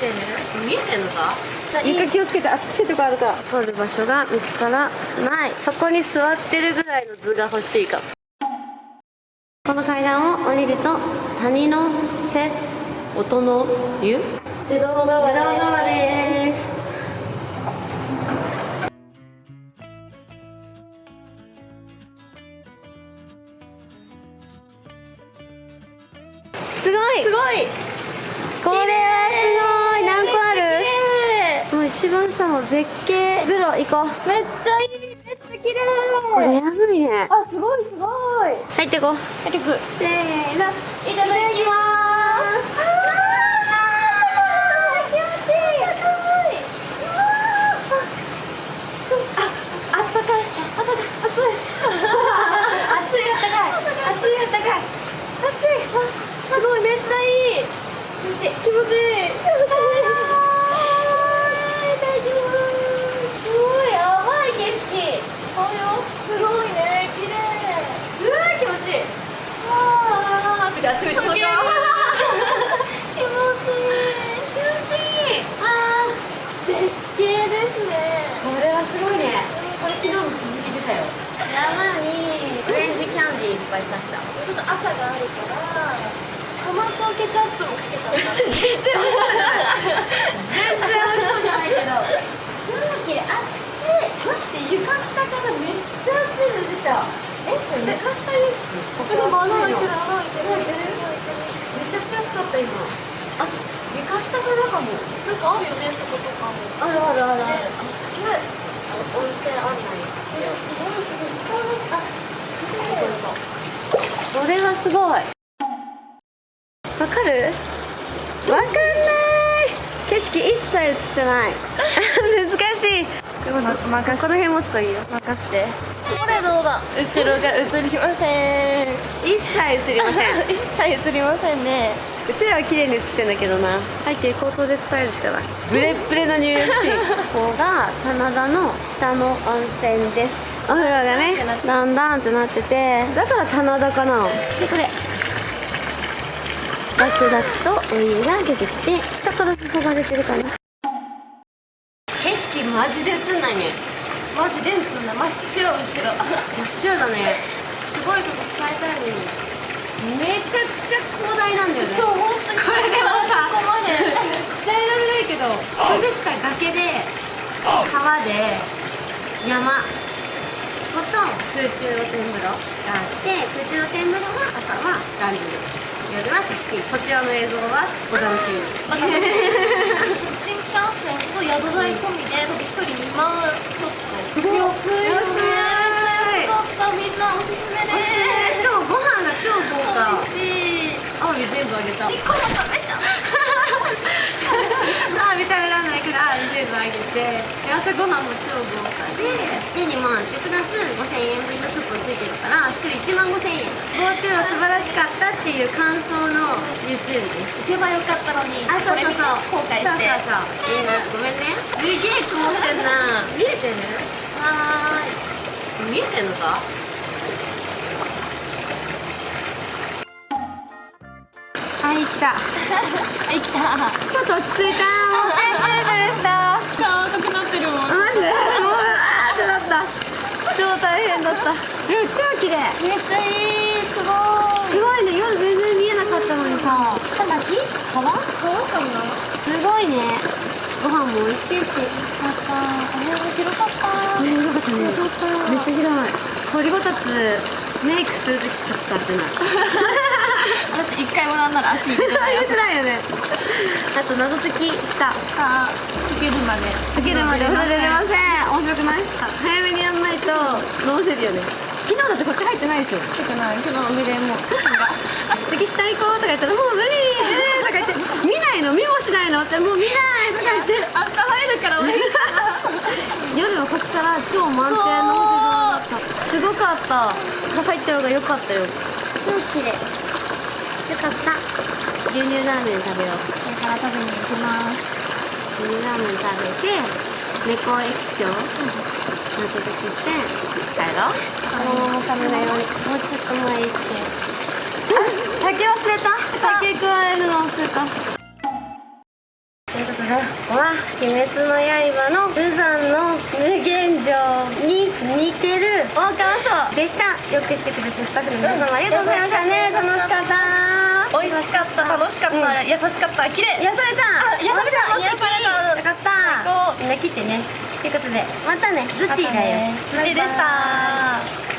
てる見えてんのか？床気をつけて熱いとこあるか。ら通る場所が見つからない。そこに座ってるぐらいの図が欲しいかこの階段を降りると谷の瀬音の湯自動の川自動川で。す一番下の絶景風呂行こう。めっちゃいい。めっちゃ綺麗。これやばいね。あすごいすごい。入ってこう。結局せーの。いただきます気持ちいいああったかいあったかい熱い熱いあったかい熱いあったかい熱いあすごいめっちゃいい気持ちいい気持ちいいいただきますすごいやばい景色そうよすごいね綺麗うわ気持ちいいわああっち向いて気持ちいい気持ちいいあー絶景ですねこれはすごいねこれ昨日も続きてたよ山にオレンジキャンディーいっぱい刺したちょっと赤があるからトマトケチャップもかけちゃった全然美味しくない全然美味しそうじゃないけど超綺麗あって待って床下からめっちゃ熱いの出たえこれ床下輸出こでも穴開いてる穴開いてる開いてるちゃくちゃ暑かった今あ床下からかもなんかある。よねそことかもあるあるあるあるね温泉案内しようこれはすごい。わかる？わかんない。景色一切映ってない。難しい。でも任この辺持つといいよ。任してこれどうだ？後ろが映りません。一切映りません。一切映りませんね。うちらは綺麗に映ってんだけどな。背景口頭で伝えるしかないブレッブレのニューヨークシー。ここが棚田の下の温泉です。お風呂がね。だんだんってなってて。だから棚田かなでこれ。ダクダクとお湯が出てきて下から注がれてるかな。景色マジで映んないねマジ電通な真っ白後ろ。真っ白だね。すごいこと伝えたいのに。めちゃくちゃ広大なんだよね。そう本当に。これでもさここまで。伝えられないけどすぐ下崖で川で山。と空中露天風呂があって空中露天風呂は朝はランニング。夜は貸し切りこちらの映像はお楽しみに新幹線と宿代込みで一人2万ちょっと安いよねちょっとみんなおすすめですしかもご飯が超豪華美味しいアワビ全部あげた。1個も食べちゃうあ見た目らんないから全部あげて。で朝ごはんも超豪華でで2万でプラス5000円分のクーポンついてるから1人1万5000円。GoTo は素晴らしかったっていう感想の YouTube です。行けばよかったのにあそうそうそう。後悔して。そうそうそう。ごめんね。すげえ曇ってんな。見えてる？はーい見えてんのか？はい来た。はい来たちょっと落ち着いた。でした顔赤くなってるもん。マジ？でもうあーってなった超大変だった。でも超綺麗めっちゃいい。すごい。すごいね夜全然見えなかったのにさ。下巻川川かな？すごいね。ご飯も美味しいし。よかった。お部屋も広かった。ねよかった。ねめっちゃ広い。掘りごたつメイクする時しか使ってない。私一回もなんなら足入れてない入れてないよねあと謎解きした。あ溶けるまで。溶けるまで。お風呂出れません面白くない？早めにやんないと。飲せるよね昨日だってこっち入ってないでしょ。溶けない。昨日の未練も。あ次下行こうとか言ったらもう無理無理とか言って。見ないの見もしないのってもう見ないとか言って。あった入るから俺夜はこっから超満点の星空だった。すごかった。入った方が良かったよ。超綺麗。よかった。牛乳ラーメン食べよう。これから食べに行きます牛乳ラーメン食べて猫駅長納得して。帰ろう。このまま食べないようにもうちょっと前行ってあ酒忘れた。酒加えるの忘れたと。いうことここは「鬼滅の刃」の無惨の無限城に似てる大川荘でした。よくしてくれてスタッフの皆様ありがとうございましたね。楽しかった。美味しかった。楽しかった、うん。優しかった。綺麗。癒された。癒された。癒された。よかった。みんな切ってね。ということでまたねズッチーだよ。うちでした